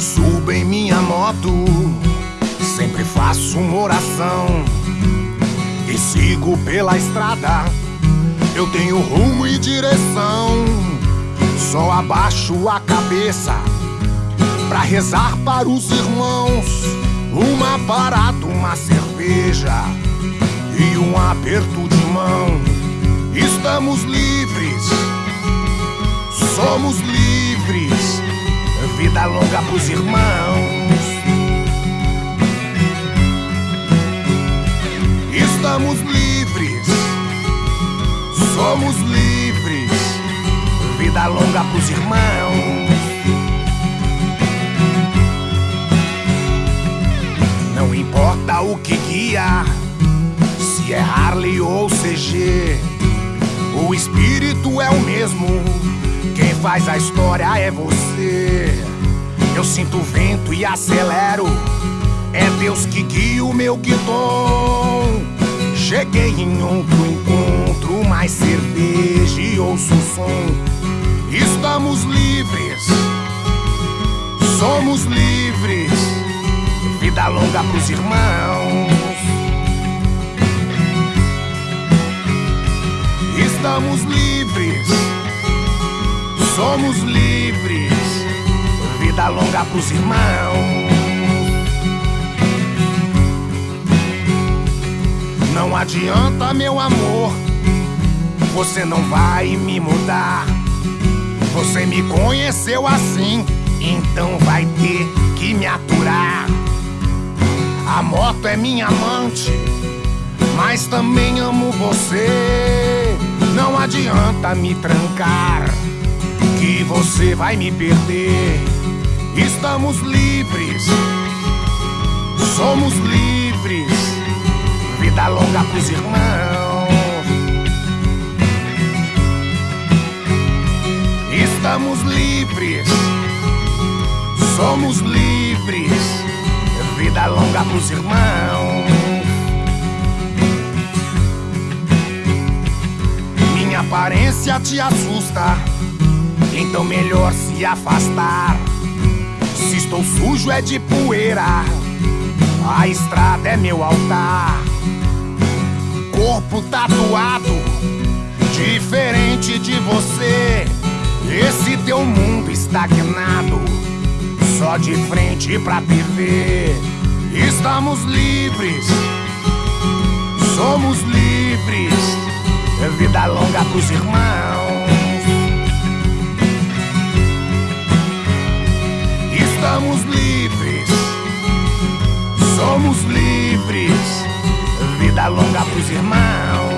Subo em minha moto, sempre faço uma oração e sigo pela estrada. Eu tenho rumo e direção, só abaixo a cabeça pra rezar para os irmãos. Uma parada, uma cerveja e um aperto de mão. Estamos livres, somos livres. Vida longa pros irmãos. Estamos livres, somos livres. Vida longa pros irmãos. Não importa o que guia, se é Harley ou CG, o espírito é o mesmo. Quem faz a história é você. Eu sinto o vento e acelero. É Deus que guia o meu guidon. Cheguei em outro encontro, mais cerveja e ouço o som. Estamos livres, somos livres. Vida longa pros irmãos. Estamos livres, somos livres. Vida longa pros irmãos. Não adianta, meu amor, você não vai me mudar. Você me conheceu assim, então vai ter que me aturar. A moto é minha amante, mas também amo você. Não adianta me trancar, que você vai me perder. Estamos livres, somos livres. Vida longa pros irmãos. Estamos livres, somos livres. Vida longa pros irmãos. Minha aparência te assusta, então melhor se afastar. Sujo é de poeira, a estrada é meu altar. Corpo tatuado, diferente de você. Esse teu mundo estagnado, só de frente pra TV. Estamos livres, somos livres. Vida longa pros irmãos. Longa pros irmãos.